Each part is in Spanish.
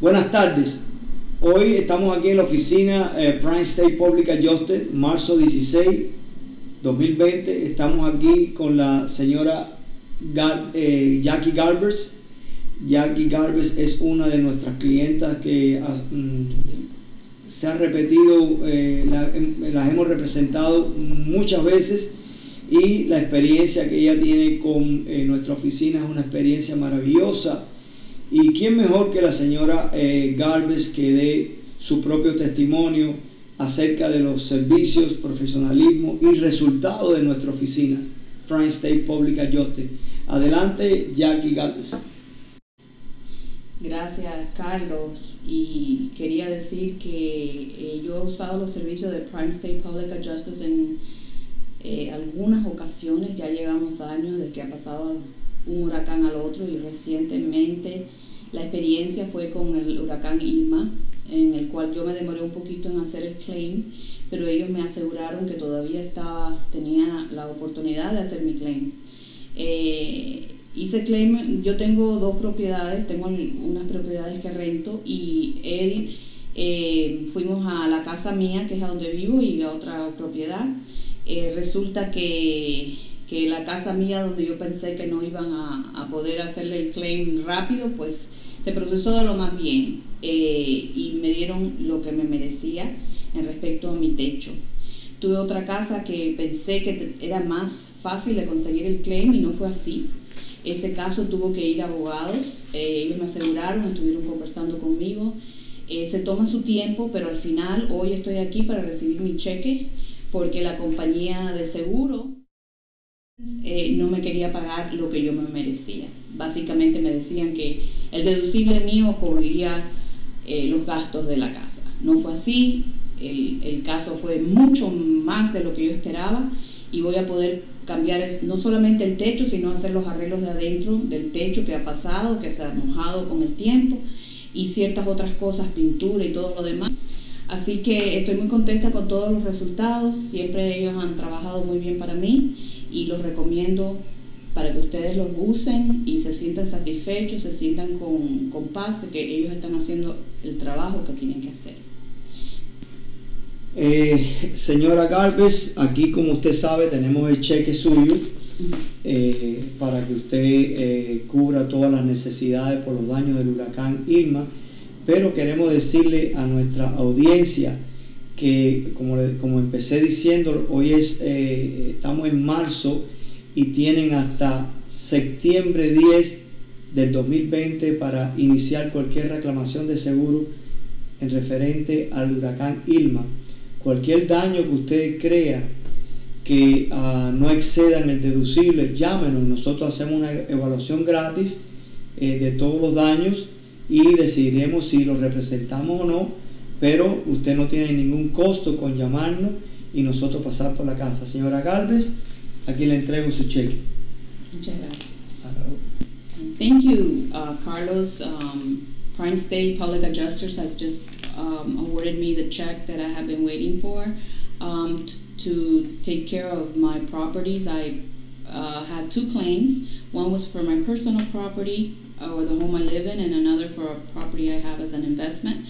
Buenas tardes. Hoy estamos aquí en la oficina eh, Prime State Public Adjuster, marzo 16, 2020. Estamos aquí con la señora eh, Jackie Garbers. Jackie Garbers es una de nuestras clientas que ah, mm, se ha repetido, eh, em, las hemos representado muchas veces y la experiencia que ella tiene con nuestra oficina es una experiencia maravillosa y quién mejor que la señora eh, Galvez que dé su propio testimonio acerca de los servicios, profesionalismo y resultados de nuestras oficinas, Prime State Public Adjuster. Adelante, Jackie Galvez. Gracias, Carlos. Y quería decir que eh, yo he usado los servicios de Prime State Public Adjusters en eh, algunas ocasiones, ya llevamos años de que ha pasado un huracán al otro y recientemente la experiencia fue con el huracán Irma, en el cual yo me demoré un poquito en hacer el claim, pero ellos me aseguraron que todavía estaba, tenía la oportunidad de hacer mi claim. Eh, hice claim, yo tengo dos propiedades, tengo unas propiedades que rento y él, eh, fuimos a la casa mía, que es a donde vivo, y la otra propiedad. Eh, resulta que que la casa mía donde yo pensé que no iban a, poder hacerle el claim rápido, pues se procesó de lo más bien eh, y me dieron lo que me merecía en respecto a mi techo. Tuve otra casa que pensé que era más fácil de conseguir el claim y no fue así. Ese caso tuvo que ir a abogados, eh, ellos me aseguraron, estuvieron conversando conmigo. Eh, se toma su tiempo, pero al final hoy estoy aquí para recibir mi cheque porque la compañía de seguro eh, no me quería pagar lo que yo me merecía. Básicamente me decían que el deducible mío cubriría eh, los gastos de la casa. No fue así, el, caso fue mucho más de lo que yo esperaba y voy a poder cambiar no solamente el techo, sino hacer los arreglos de adentro del techo que ha pasado, que se ha mojado con el tiempo y ciertas otras cosas, pintura y todo lo demás. Así que estoy muy contenta con todos los resultados, siempre ellos han trabajado muy bien para mí y los recomiendo para que ustedes los usen y se sientan satisfechos, se sientan con, con paz de que ellos están haciendo el trabajo que tienen que hacer. Eh, señora Galvez, aquí como usted sabe tenemos el cheque suyo eh, para que usted eh, cubra todas las necesidades por los daños del huracán Irma, pero queremos decirle a nuestra audiencia que como, como empecé diciendo, hoy es, eh, estamos en marzo y tienen hasta septiembre 10 del 2020 para iniciar cualquier reclamación de seguro en referente al huracán Irma. Cualquier daño que usted crea que uh, no excedan el deducible, llámenos. Nosotros hacemos una evaluación gratis eh, de todos los daños y decidiremos si los representamos o no pero usted no tiene ningún costo con llamarnos y nosotros pasar por la casa. Señora Galvez, aquí le entrego su cheque. Muchas gracias. Thank you, uh, Carlos. Um, Prime State Public Adjusters has just um, awarded me the check that I have been waiting for um, to take care of my properties. I uh, had two claims. One was for my personal property or the home I live in, and another for a property I have as an investment.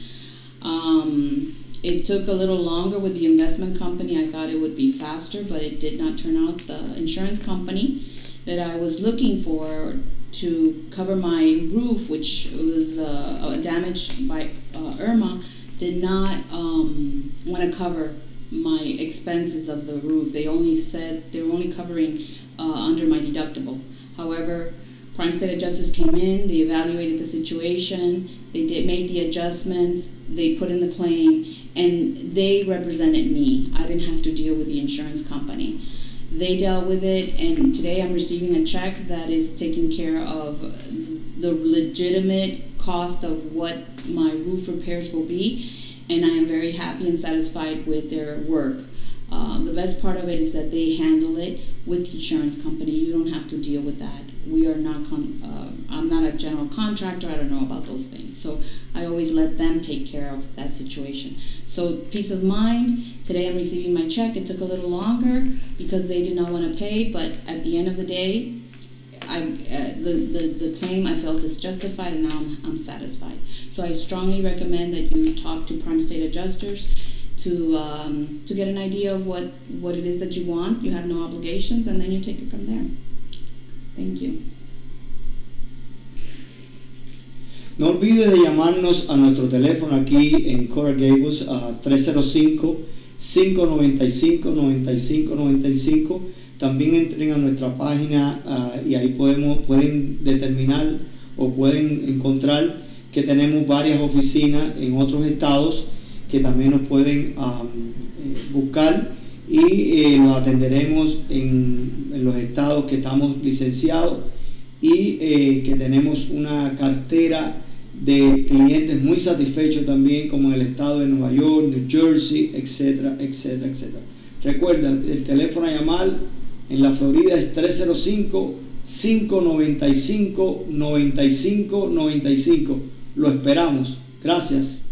Um, it took a little longer with the investment company. I thought it would be faster, but it did not turn out. The insurance company that I was looking for to cover my roof, which was uh, damaged by uh, Irma, did not um, want to cover my expenses of the roof. They only said they were only covering uh, under my deductible. However, Prime State Adjusters came in, they evaluated the situation, they did made the adjustments, they put in the claim, and they represented me. I didn't have to deal with the insurance company. They dealt with it, and today I'm receiving a check that is taking care of the legitimate cost of what my roof repairs will be, and I am very happy and satisfied with their work. Uh, the best part of it is that they handle it with the insurance company. You don't have to deal with that. We are not, uh, I'm not a general contractor, I don't know about those things. So I always let them take care of that situation. So peace of mind, today I'm receiving my check. It took a little longer because they did not want to pay, but at the end of the day, I, uh, the, the, the claim I felt is justified and now I'm, I'm satisfied. So I strongly recommend that you talk to prime state adjusters to, um, to get an idea of what, what it is that you want. You have no obligations and then you take it from there. Thank you. No olvide de llamarnos a nuestro teléfono aquí en Coral Gables a 305-595-9595. También entren a nuestra página uh, y ahí podemos, pueden determinar o pueden encontrar que tenemos varias oficinas en otros estados que también nos pueden eh, buscar y eh, atenderemos en, los estados que estamos licenciados y eh, que tenemos una cartera de clientes muy satisfechos también, como en el estado de Nueva York, New Jersey, etcétera, etcétera, etcétera. Recuerda, el teléfono a llamar en la Florida es 305-595-9595. Lo esperamos. Gracias.